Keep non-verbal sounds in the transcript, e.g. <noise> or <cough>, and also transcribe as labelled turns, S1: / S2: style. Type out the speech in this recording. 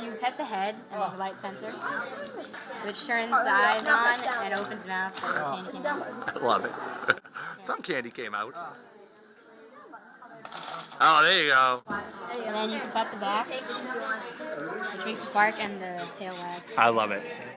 S1: You pet the head, and there's a light sensor, which turns the eyes on and opens mouth. So the candy.
S2: I love it. <laughs> Some candy came out. Oh, there you go.
S1: And then you can pet the back, which makes the bark and the tail wag.
S2: I love it.